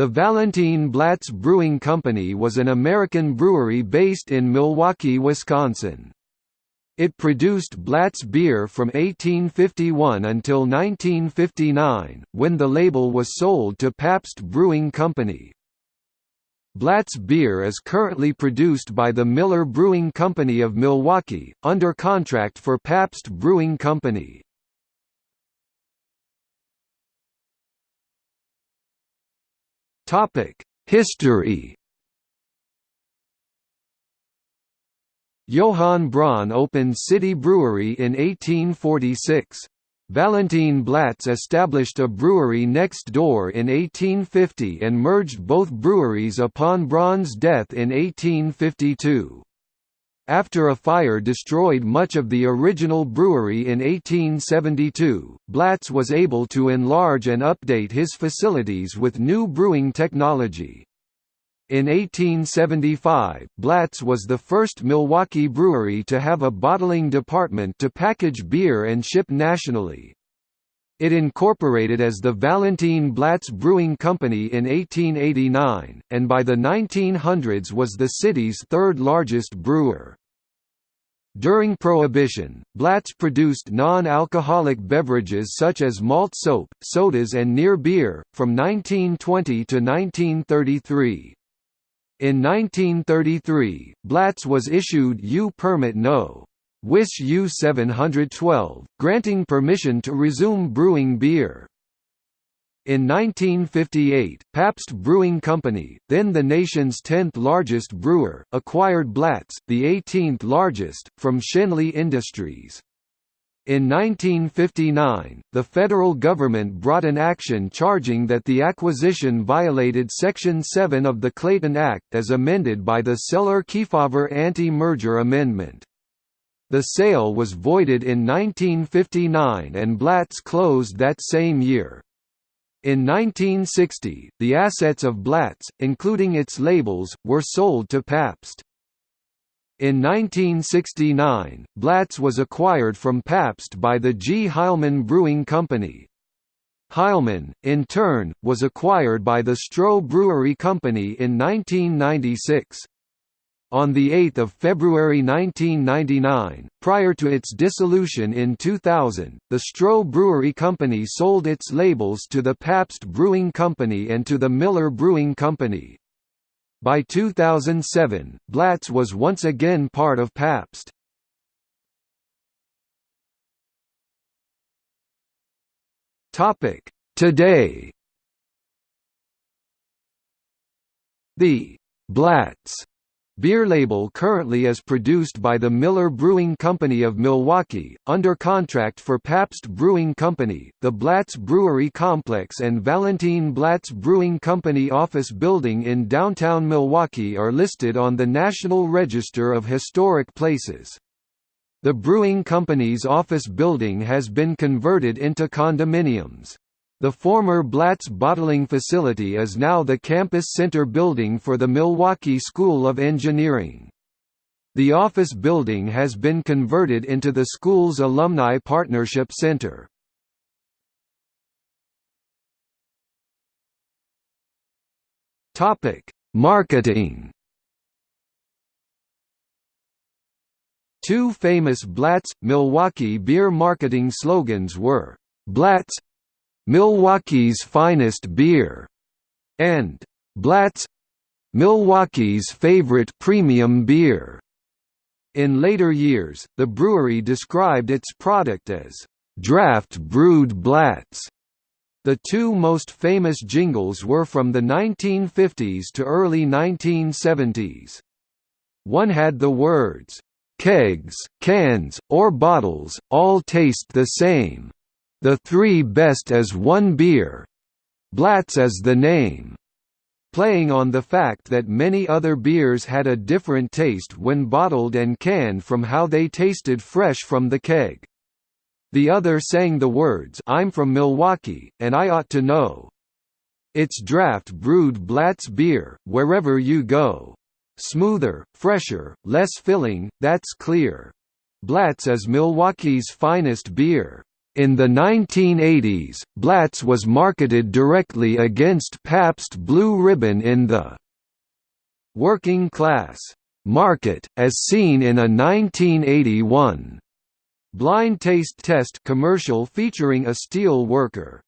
The Valentine Blatz Brewing Company was an American brewery based in Milwaukee, Wisconsin. It produced Blatz beer from 1851 until 1959, when the label was sold to Pabst Brewing Company. Blatz beer is currently produced by the Miller Brewing Company of Milwaukee, under contract for Pabst Brewing Company. History Johann Braun opened City Brewery in 1846. Valentine Blatz established a brewery next door in 1850 and merged both breweries upon Braun's death in 1852. After a fire destroyed much of the original brewery in 1872, Blatz was able to enlarge and update his facilities with new brewing technology. In 1875, Blatz was the first Milwaukee brewery to have a bottling department to package beer and ship nationally. It incorporated as the Valentine Blatz Brewing Company in 1889, and by the 1900s was the city's third largest brewer. During Prohibition, Blatz produced non-alcoholic beverages such as malt soap, sodas and near beer, from 1920 to 1933. In 1933, Blatz was issued U Permit No. Wis U 712, granting permission to resume brewing beer. In 1958, Pabst Brewing Company, then the nation's 10th largest brewer, acquired Blatz, the 18th largest, from Schenley Industries. In 1959, the federal government brought an action charging that the acquisition violated Section 7 of the Clayton Act as amended by the Celler-Kefauver Anti-Merger Amendment. The sale was voided in 1959 and Blatz closed that same year. In 1960, the assets of Blatz, including its labels, were sold to Pabst. In 1969, Blatz was acquired from Pabst by the G. Heileman Brewing Company. Heileman, in turn, was acquired by the Stroh Brewery Company in 1996. On 8 February 1999, prior to its dissolution in 2000, the Stroh Brewery Company sold its labels to the Pabst Brewing Company and to the Miller Brewing Company. By 2007, Blatz was once again part of Pabst. Today The Blatz Beer label currently is produced by the Miller Brewing Company of Milwaukee, under contract for Pabst Brewing Company, the Blatz Brewery Complex and Valentine Blatz Brewing Company office building in downtown Milwaukee are listed on the National Register of Historic Places. The brewing company's office building has been converted into condominiums. The former Blatz bottling facility is now the campus center building for the Milwaukee School of Engineering. The office building has been converted into the school's Alumni Partnership Center. Marketing Two famous Blatz, Milwaukee beer marketing slogans were, "'Blatz Milwaukee's Finest Beer, and Blatz Milwaukee's favorite premium beer. In later years, the brewery described its product as draft brewed Blatz. The two most famous jingles were from the 1950s to early 1970s. One had the words, "'Kegs, cans, or bottles, all taste the same. The three best as one beer. Blatz is the name. Playing on the fact that many other beers had a different taste when bottled and canned from how they tasted fresh from the keg. The other sang the words I'm from Milwaukee, and I ought to know. It's draft brewed Blatz beer, wherever you go. Smoother, fresher, less filling, that's clear. Blatz is Milwaukee's finest beer. In the 1980s, Blatz was marketed directly against Pabst Blue Ribbon in the working class market, as seen in a 1981 blind taste test commercial featuring a steel worker.